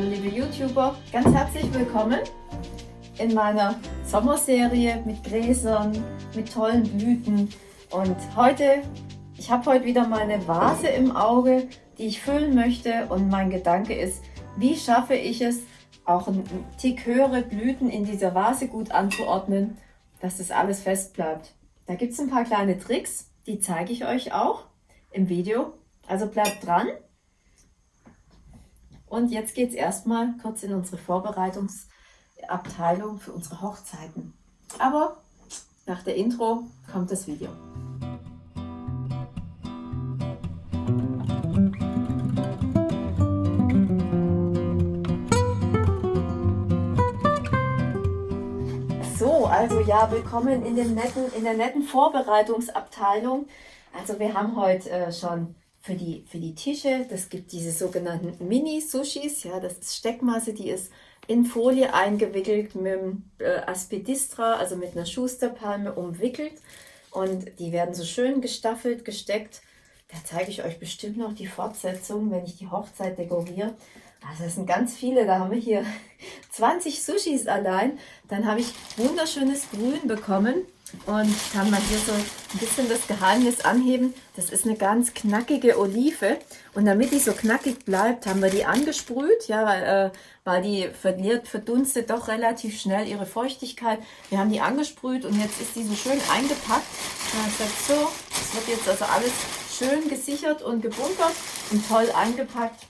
Hallo liebe YouTuber, ganz herzlich willkommen in meiner Sommerserie mit Gräsern, mit tollen Blüten. Und heute, ich habe heute wieder meine Vase im Auge, die ich füllen möchte. Und mein Gedanke ist, wie schaffe ich es, auch einen Tick höhere Blüten in dieser Vase gut anzuordnen, dass das alles fest bleibt. Da gibt es ein paar kleine Tricks, die zeige ich euch auch im Video. Also bleibt dran. Und jetzt geht es erstmal kurz in unsere Vorbereitungsabteilung für unsere Hochzeiten. Aber nach der Intro kommt das Video. So, also ja, willkommen in, dem netten, in der netten Vorbereitungsabteilung. Also wir haben heute äh, schon für die, für die Tische. Das gibt diese sogenannten Mini-Sushis. Ja, das ist Steckmasse, die ist in Folie eingewickelt mit dem äh, Aspidistra, also mit einer Schusterpalme umwickelt. Und die werden so schön gestaffelt, gesteckt. Da zeige ich euch bestimmt noch die Fortsetzung, wenn ich die Hochzeit dekoriere. Also das sind ganz viele, da haben wir hier 20 Sushis allein. Dann habe ich wunderschönes Grün bekommen und kann mal hier so ein bisschen das Geheimnis anheben. Das ist eine ganz knackige Olive. Und damit die so knackig bleibt, haben wir die angesprüht, ja, weil, äh, weil die verliert, verdunstet doch relativ schnell ihre Feuchtigkeit. Wir haben die angesprüht und jetzt ist die so schön eingepackt. Ja, ich so, es wird jetzt also alles schön gesichert und gebunkert und toll eingepackt.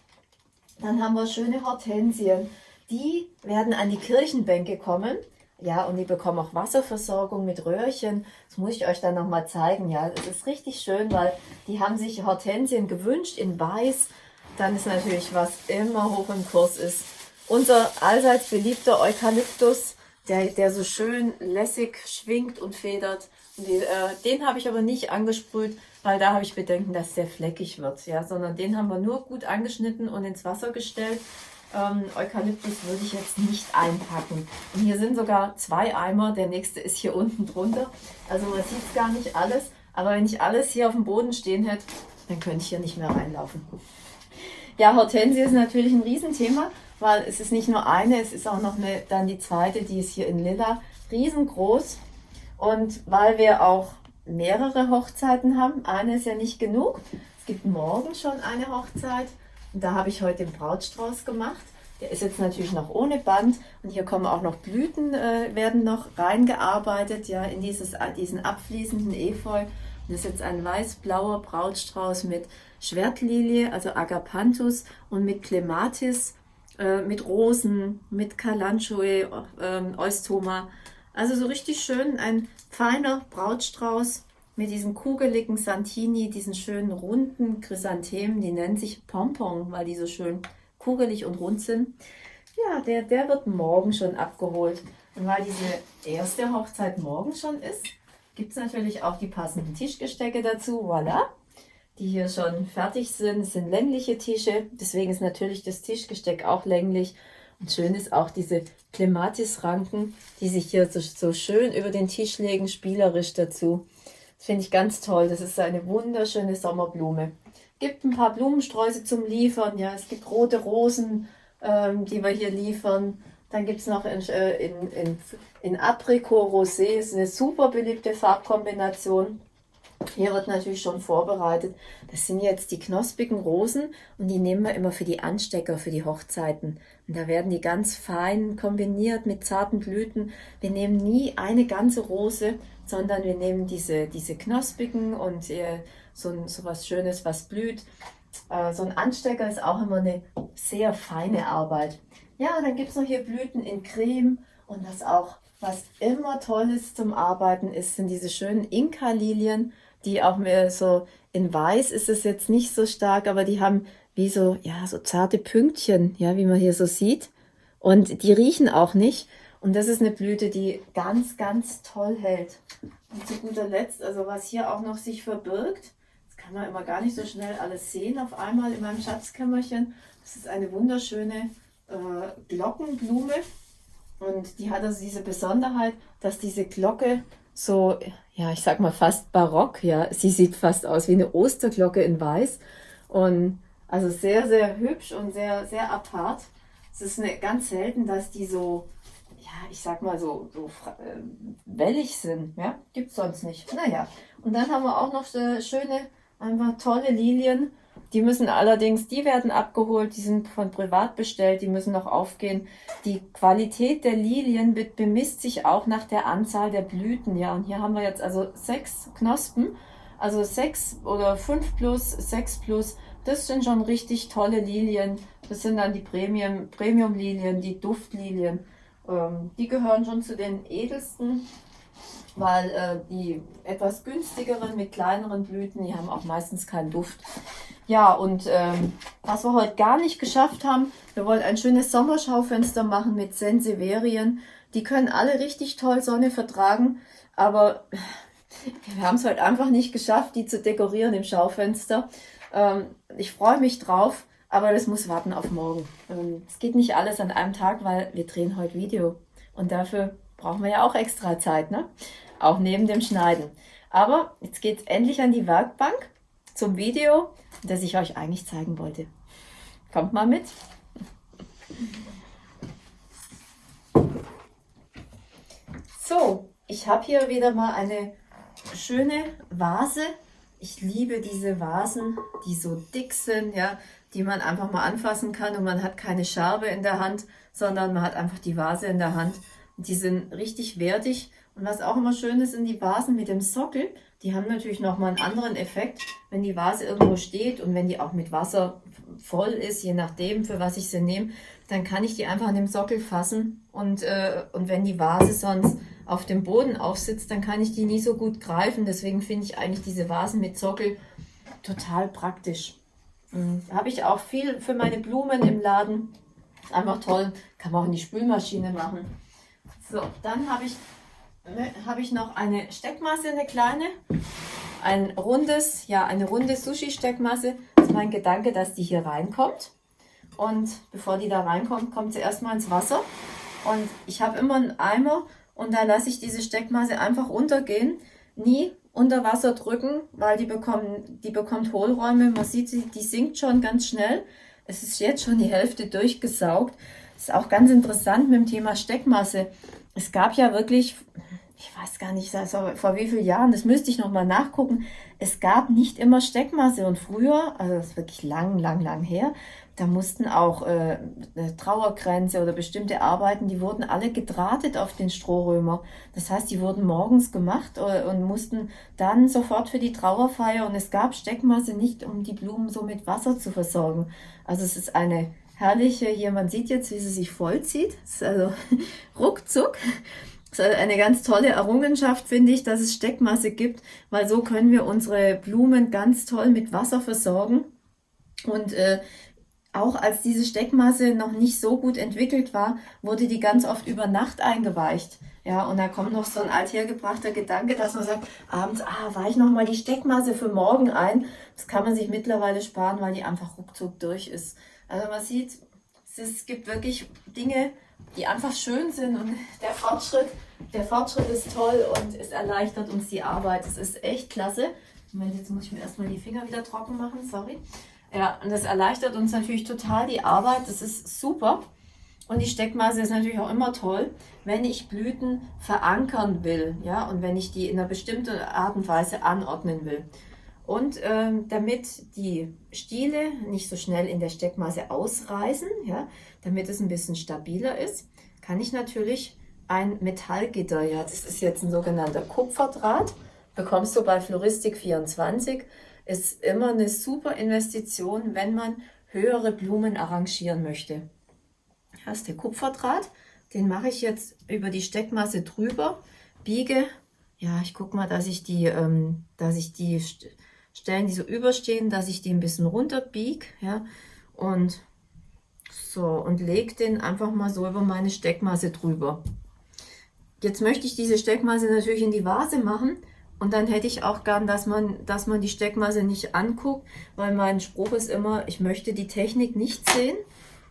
Dann haben wir schöne Hortensien. Die werden an die Kirchenbänke kommen. Ja, und die bekommen auch Wasserversorgung mit Röhrchen. Das muss ich euch dann nochmal zeigen. Ja, das ist richtig schön, weil die haben sich Hortensien gewünscht in weiß. Dann ist natürlich, was immer hoch im Kurs ist, unser allseits beliebter Eukalyptus, der, der so schön lässig schwingt und federt. Und die, äh, den habe ich aber nicht angesprüht, weil da habe ich Bedenken, dass der fleckig wird. Ja, sondern den haben wir nur gut angeschnitten und ins Wasser gestellt. Ähm, Eukalyptus würde ich jetzt nicht einpacken. Und hier sind sogar zwei Eimer, der nächste ist hier unten drunter. Also man sieht es gar nicht alles, aber wenn ich alles hier auf dem Boden stehen hätte, dann könnte ich hier nicht mehr reinlaufen. Ja, Hortensie ist natürlich ein Riesenthema, weil es ist nicht nur eine, es ist auch noch eine, dann die zweite, die ist hier in Lilla, riesengroß. Und weil wir auch mehrere Hochzeiten haben, eine ist ja nicht genug. Es gibt morgen schon eine Hochzeit da habe ich heute den Brautstrauß gemacht. Der ist jetzt natürlich noch ohne Band und hier kommen auch noch Blüten, äh, werden noch reingearbeitet, ja, in dieses, diesen abfließenden Efeu. Und das ist jetzt ein weiß-blauer Brautstrauß mit Schwertlilie, also Agapanthus und mit Clematis, äh, mit Rosen, mit Kalanchoe, äh, Eustoma. Also so richtig schön ein feiner Brautstrauß mit diesen kugeligen Santini, diesen schönen runden Chrysanthemen, die nennen sich Pompon, weil die so schön kugelig und rund sind. Ja, der, der wird morgen schon abgeholt. Und weil diese erste Hochzeit morgen schon ist, gibt es natürlich auch die passenden Tischgestecke dazu. Voilà! Die hier schon fertig sind. Es sind längliche Tische, deswegen ist natürlich das Tischgesteck auch länglich. Und schön ist auch diese Clematis-Ranken, die sich hier so, so schön über den Tisch legen, spielerisch dazu. Finde ich ganz toll. Das ist eine wunderschöne Sommerblume. Gibt ein paar Blumensträuße zum Liefern. Ja, es gibt rote Rosen, ähm, die wir hier liefern. Dann gibt es noch in, äh, in, in, in Apricot Rosé. Das ist eine super beliebte Farbkombination. Hier wird natürlich schon vorbereitet. Das sind jetzt die knospigen Rosen und die nehmen wir immer für die Anstecker, für die Hochzeiten. Und da werden die ganz fein kombiniert mit zarten Blüten. Wir nehmen nie eine ganze Rose, sondern wir nehmen diese, diese knospigen und äh, so, so was Schönes, was blüht. Äh, so ein Anstecker ist auch immer eine sehr feine Arbeit. Ja, dann gibt es noch hier Blüten in Creme und was auch, was immer toll ist zum Arbeiten ist, sind diese schönen Inka-Lilien, die auch mehr so in Weiß ist es jetzt nicht so stark, aber die haben wie so, ja, so zarte Pünktchen, ja, wie man hier so sieht. Und die riechen auch nicht. Und das ist eine Blüte, die ganz, ganz toll hält. Und zu guter Letzt, also was hier auch noch sich verbirgt, das kann man immer gar nicht so schnell alles sehen auf einmal in meinem Schatzkämmerchen. Das ist eine wunderschöne äh, Glockenblume. Und die hat also diese Besonderheit, dass diese Glocke so, ja, ich sag mal fast barock, ja. Sie sieht fast aus wie eine Osterglocke in weiß. Und also sehr, sehr hübsch und sehr, sehr apart. Es ist eine, ganz selten, dass die so, ja, ich sag mal so, so äh, wellig sind. Ja, gibt es sonst nicht. Naja, und dann haben wir auch noch schöne, einfach tolle Lilien. Die müssen allerdings, die werden abgeholt, die sind von privat bestellt, die müssen noch aufgehen. Die Qualität der Lilien bemisst sich auch nach der Anzahl der Blüten. Ja, und hier haben wir jetzt also sechs Knospen, also sechs oder fünf plus, sechs plus. Das sind schon richtig tolle Lilien. Das sind dann die Premium, Premium Lilien, die Duftlilien. Ähm, die gehören schon zu den edelsten weil äh, die etwas günstigeren mit kleineren Blüten, die haben auch meistens keinen Duft. Ja, und ähm, was wir heute gar nicht geschafft haben, wir wollen ein schönes Sommerschaufenster machen mit Senseverien. Die können alle richtig toll Sonne vertragen, aber wir haben es heute einfach nicht geschafft, die zu dekorieren im Schaufenster. Ähm, ich freue mich drauf, aber das muss warten auf morgen. Ähm, es geht nicht alles an einem Tag, weil wir drehen heute Video. Und dafür brauchen wir ja auch extra Zeit, ne? Auch neben dem Schneiden. Aber jetzt geht es endlich an die Werkbank zum Video, das ich euch eigentlich zeigen wollte. Kommt mal mit. So, ich habe hier wieder mal eine schöne Vase. Ich liebe diese Vasen, die so dick sind, ja, die man einfach mal anfassen kann und man hat keine Scherbe in der Hand, sondern man hat einfach die Vase in der Hand die sind richtig wertig. Und was auch immer schön ist, sind die Vasen mit dem Sockel. Die haben natürlich nochmal einen anderen Effekt, wenn die Vase irgendwo steht und wenn die auch mit Wasser voll ist, je nachdem, für was ich sie nehme, dann kann ich die einfach an dem Sockel fassen. Und, äh, und wenn die Vase sonst auf dem Boden aufsitzt, dann kann ich die nie so gut greifen. Deswegen finde ich eigentlich diese Vasen mit Sockel total praktisch. Mhm. Habe ich auch viel für meine Blumen im Laden. Einfach toll. Kann man auch in die Spülmaschine machen. So, dann habe ich, ne, hab ich noch eine Steckmasse, eine kleine. Ein rundes, ja, eine runde Sushi-Steckmasse. Das ist mein Gedanke, dass die hier reinkommt. Und bevor die da reinkommt, kommt sie erstmal ins Wasser. Und ich habe immer einen Eimer und da lasse ich diese Steckmasse einfach untergehen. Nie unter Wasser drücken, weil die, bekommen, die bekommt Hohlräume. Man sieht, die sinkt schon ganz schnell. Es ist jetzt schon die Hälfte durchgesaugt. Das ist auch ganz interessant mit dem Thema Steckmasse es gab ja wirklich, ich weiß gar nicht, vor wie vielen Jahren, das müsste ich nochmal nachgucken, es gab nicht immer Steckmasse und früher, also das ist wirklich lang, lang, lang her, da mussten auch äh, Trauerkränze oder bestimmte Arbeiten, die wurden alle gedrahtet auf den Strohrömer. Das heißt, die wurden morgens gemacht äh, und mussten dann sofort für die Trauerfeier und es gab Steckmasse nicht, um die Blumen so mit Wasser zu versorgen. Also es ist eine herrliche, hier man sieht jetzt, wie sie sich vollzieht. Das ist also ruckzuck. Das ist eine ganz tolle Errungenschaft, finde ich, dass es Steckmasse gibt, weil so können wir unsere Blumen ganz toll mit Wasser versorgen. Und äh, auch als diese Steckmasse noch nicht so gut entwickelt war, wurde die ganz oft über Nacht eingeweicht. Ja, und da kommt noch so ein althergebrachter Gedanke, dass man sagt, abends, ah, weiche noch mal die Steckmasse für morgen ein. Das kann man sich mittlerweile sparen, weil die einfach ruckzuck durch ist. Also man sieht, es gibt wirklich Dinge, die einfach schön sind und der Fortschritt, der Fortschritt ist toll und es erleichtert uns die Arbeit. Es ist echt klasse. Moment, jetzt muss ich mir erstmal die Finger wieder trocken machen, sorry. Ja, und das erleichtert uns natürlich total die Arbeit. Das ist super. Und die Steckmaße ist natürlich auch immer toll, wenn ich Blüten verankern will, ja, und wenn ich die in einer bestimmten Art und Weise anordnen will. Und ähm, damit die Stiele nicht so schnell in der Steckmasse ausreißen, ja, damit es ein bisschen stabiler ist, kann ich natürlich ein Metallgitter, ja, das ist jetzt ein sogenannter Kupferdraht, bekommst du bei Floristik 24, ist immer eine super Investition, wenn man höhere Blumen arrangieren möchte. Das ist der Kupferdraht, den mache ich jetzt über die Steckmasse drüber, biege, ja, ich gucke mal, dass ich die, ähm, dass ich die Stellen, die so überstehen, dass ich die ein bisschen runter biege, ja, und so, und lege den einfach mal so über meine Steckmasse drüber. Jetzt möchte ich diese Steckmasse natürlich in die Vase machen und dann hätte ich auch gern, dass man, dass man die Steckmasse nicht anguckt, weil mein Spruch ist immer, ich möchte die Technik nicht sehen.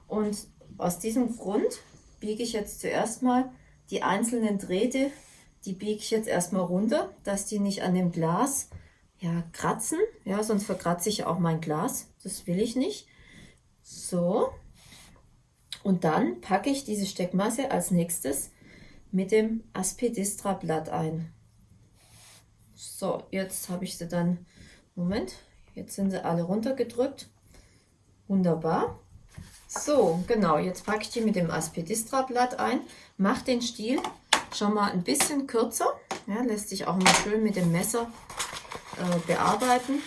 Und aus diesem Grund biege ich jetzt zuerst mal die einzelnen Drähte, die biege ich jetzt erstmal runter, dass die nicht an dem Glas ja, kratzen. Ja, sonst verkratze ich auch mein Glas. Das will ich nicht. So. Und dann packe ich diese Steckmasse als nächstes mit dem Aspidistra Blatt ein. So, jetzt habe ich sie dann, Moment, jetzt sind sie alle runtergedrückt. Wunderbar. So, genau, jetzt packe ich die mit dem Aspidistra Blatt ein, mache den Stiel schon mal ein bisschen kürzer, ja, lässt sich auch mal schön mit dem Messer äh, bearbeiten.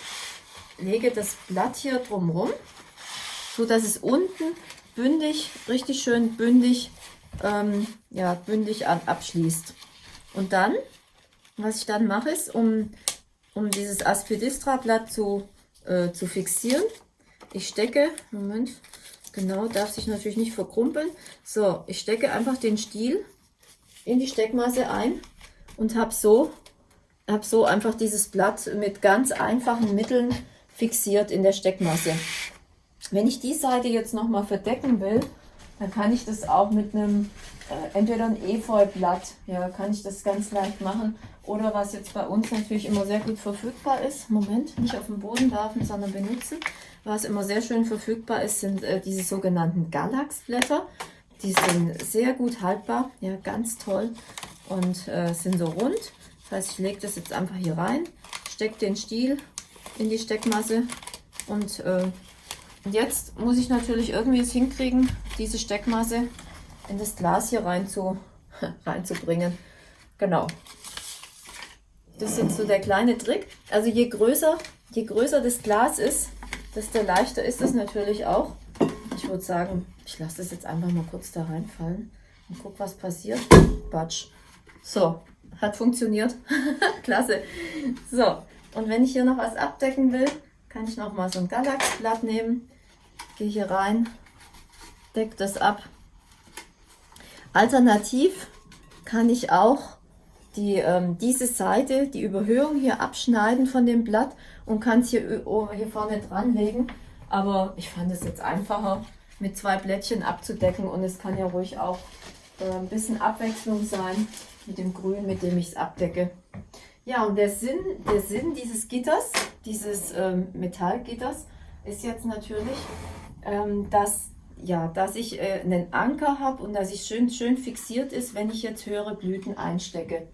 Lege das Blatt hier drumherum, so dass es unten bündig, richtig schön bündig, ähm, ja, bündig ab, abschließt. Und dann, was ich dann mache, ist, um, um dieses Aspidistra-Blatt zu, äh, zu fixieren, ich stecke, Moment, genau, darf sich natürlich nicht verkrumpeln. So, ich stecke einfach den Stiel in die Steckmasse ein und habe so, hab so einfach dieses Blatt mit ganz einfachen Mitteln fixiert in der Steckmasse. Wenn ich die Seite jetzt nochmal verdecken will, dann kann ich das auch mit einem, äh, entweder ein Efeublatt, ja, kann ich das ganz leicht machen. Oder was jetzt bei uns natürlich immer sehr gut verfügbar ist, Moment, nicht auf dem Boden werfen, sondern benutzen. Was immer sehr schön verfügbar ist, sind äh, diese sogenannten Galaxblätter. Die sind sehr gut haltbar, ja, ganz toll und äh, sind so rund. Das heißt, ich lege das jetzt einfach hier rein, stecke den Stiel in die Steckmasse und äh, jetzt muss ich natürlich irgendwie es hinkriegen, diese Steckmasse in das Glas hier rein zu, reinzubringen. Genau. Das ist jetzt so der kleine Trick. Also je größer, je größer das Glas ist, desto leichter ist es natürlich auch. Ich würde sagen, ich lasse das jetzt einfach mal kurz da reinfallen und guck, was passiert. Batsch. So, hat funktioniert. Klasse. So, und wenn ich hier noch was abdecken will, kann ich noch mal so ein Galaxblatt nehmen. Gehe hier rein, decke das ab. Alternativ kann ich auch die, ähm, diese Seite, die Überhöhung hier abschneiden von dem Blatt und kann es hier, oh, hier vorne dran legen. Aber ich fand es jetzt einfacher, mit zwei Blättchen abzudecken und es kann ja ruhig auch äh, ein bisschen Abwechslung sein mit dem Grün, mit dem ich es abdecke. Ja, und der Sinn, der Sinn dieses Gitters, dieses ähm, Metallgitters, ist jetzt natürlich, ähm, dass, ja, dass ich äh, einen Anker habe und dass ich schön, schön fixiert ist, wenn ich jetzt höhere Blüten einstecke.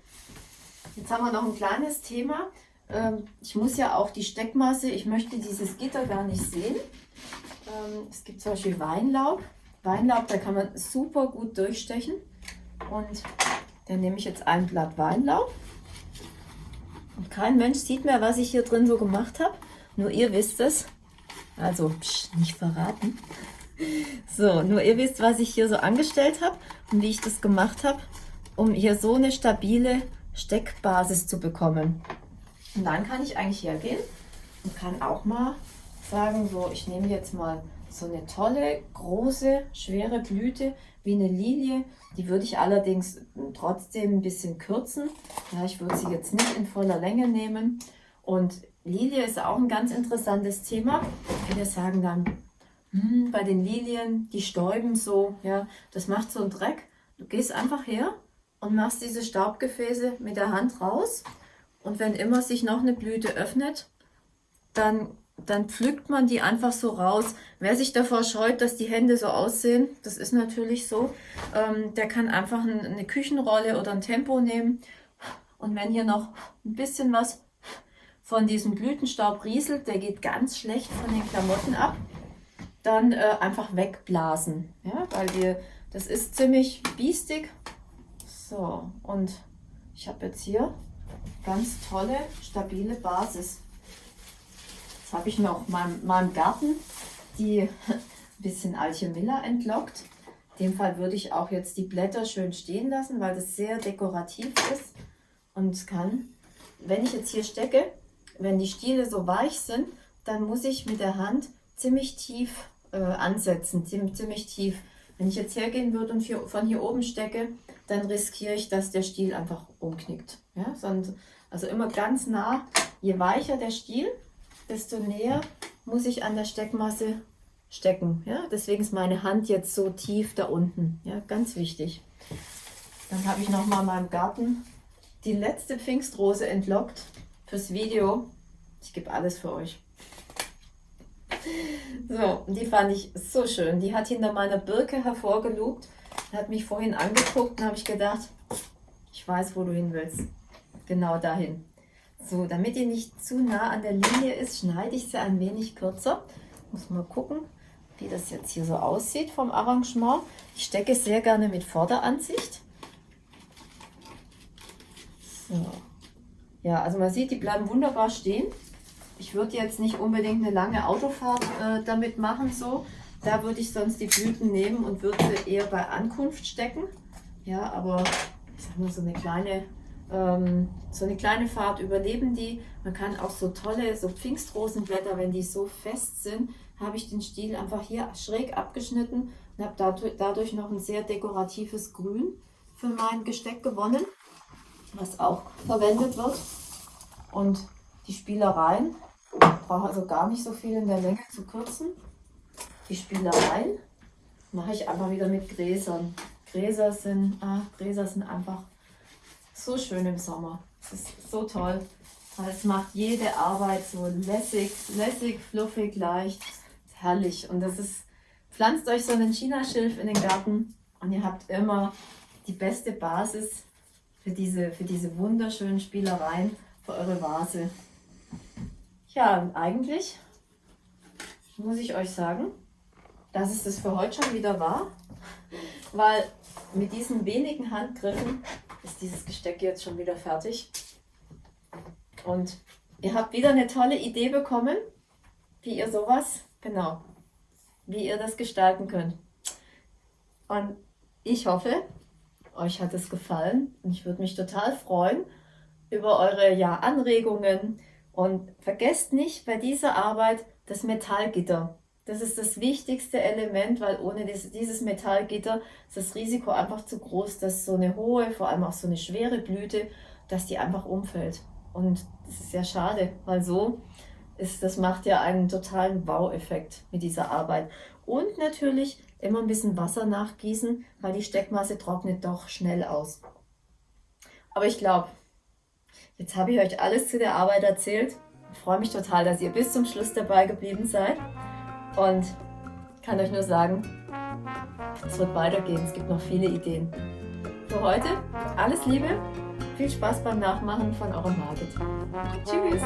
Jetzt haben wir noch ein kleines Thema. Ähm, ich muss ja auch die Steckmasse, ich möchte dieses Gitter gar nicht sehen. Ähm, es gibt zum Beispiel Weinlaub. Weinlaub, da kann man super gut durchstechen. Und dann nehme ich jetzt ein Blatt Weinlaub und kein Mensch sieht mehr, was ich hier drin so gemacht habe. Nur ihr wisst es. Also, psch, nicht verraten. So, nur ihr wisst, was ich hier so angestellt habe und wie ich das gemacht habe, um hier so eine stabile Steckbasis zu bekommen. Und dann kann ich eigentlich hergehen und kann auch mal sagen, so, ich nehme jetzt mal so eine tolle, große, schwere Blüte wie eine Lilie. Die würde ich allerdings trotzdem ein bisschen kürzen. Ja, ich würde sie jetzt nicht in voller Länge nehmen. Und Lilie ist auch ein ganz interessantes Thema. Viele sagen dann, hm, bei den Lilien, die stäuben so, ja, das macht so einen Dreck. Du gehst einfach her und machst diese Staubgefäße mit der Hand raus. Und wenn immer sich noch eine Blüte öffnet, dann dann pflückt man die einfach so raus. Wer sich davor scheut, dass die Hände so aussehen, das ist natürlich so, ähm, der kann einfach eine Küchenrolle oder ein Tempo nehmen. Und wenn hier noch ein bisschen was von diesem Blütenstaub rieselt, der geht ganz schlecht von den Klamotten ab, dann äh, einfach wegblasen. Ja, weil wir, das ist ziemlich biestig. So, und ich habe jetzt hier ganz tolle, stabile Basis. Jetzt habe ich noch in meinem Garten die ein bisschen Alchemilla entlockt. In dem Fall würde ich auch jetzt die Blätter schön stehen lassen, weil das sehr dekorativ ist und kann. Wenn ich jetzt hier stecke, wenn die Stiele so weich sind, dann muss ich mit der Hand ziemlich tief äh, ansetzen, ziemlich, ziemlich tief. Wenn ich jetzt hergehen würde und hier, von hier oben stecke, dann riskiere ich, dass der Stiel einfach umknickt. Ja? Also immer ganz nah, je weicher der Stiel, desto näher muss ich an der Steckmasse stecken. Ja? Deswegen ist meine Hand jetzt so tief da unten. Ja? Ganz wichtig. Dann habe ich noch mal in meinem Garten die letzte Pfingstrose entlockt fürs Video. Ich gebe alles für euch. So, die fand ich so schön. Die hat hinter meiner Birke hervorgelugt, hat mich vorhin angeguckt und habe ich gedacht, ich weiß, wo du hin willst. Genau dahin. So, damit die nicht zu nah an der Linie ist, schneide ich sie ein wenig kürzer. Muss mal gucken, wie das jetzt hier so aussieht vom Arrangement. Ich stecke sehr gerne mit Vorderansicht. So. Ja, also man sieht, die bleiben wunderbar stehen. Ich würde jetzt nicht unbedingt eine lange Autofahrt äh, damit machen, so. Da würde ich sonst die Blüten nehmen und würde sie eher bei Ankunft stecken. Ja, aber ich sag mal, so eine kleine, ähm, so eine kleine Fahrt überleben die. Man kann auch so tolle, so Pfingstrosenblätter, wenn die so fest sind, habe ich den Stiel einfach hier schräg abgeschnitten und habe dadurch, noch ein sehr dekoratives Grün für mein Gesteck gewonnen, was auch verwendet wird. Und die Spielereien brauche also gar nicht so viel in der Länge zu kürzen. Die Spielereien mache ich einfach wieder mit Gräsern. Gräser sind, ah, Gräser sind einfach so schön im Sommer. Es ist so toll. Es macht jede Arbeit so lässig, lässig, fluffig, leicht, herrlich. Und das ist, pflanzt euch so einen Chinaschilf in den Garten und ihr habt immer die beste Basis für diese, für diese wunderschönen Spielereien für eure Vase. Ja, eigentlich muss ich euch sagen, dass es das für heute schon wieder war, weil mit diesen wenigen Handgriffen ist dieses Gesteck jetzt schon wieder fertig. Und ihr habt wieder eine tolle Idee bekommen, wie ihr sowas, genau, wie ihr das gestalten könnt. Und ich hoffe, euch hat es gefallen und ich würde mich total freuen über eure ja, Anregungen, und vergesst nicht bei dieser Arbeit das Metallgitter. Das ist das wichtigste Element, weil ohne dieses Metallgitter ist das Risiko einfach zu groß, dass so eine hohe, vor allem auch so eine schwere Blüte, dass die einfach umfällt. Und das ist ja schade, weil so ist, das macht ja einen totalen Wow-Effekt mit dieser Arbeit. Und natürlich immer ein bisschen Wasser nachgießen, weil die Steckmasse trocknet doch schnell aus. Aber ich glaube, Jetzt habe ich euch alles zu der Arbeit erzählt. Ich freue mich total, dass ihr bis zum Schluss dabei geblieben seid. Und kann euch nur sagen, es wird weitergehen. Es gibt noch viele Ideen. Für heute alles Liebe, viel Spaß beim Nachmachen von eurem Margit. Tschüss!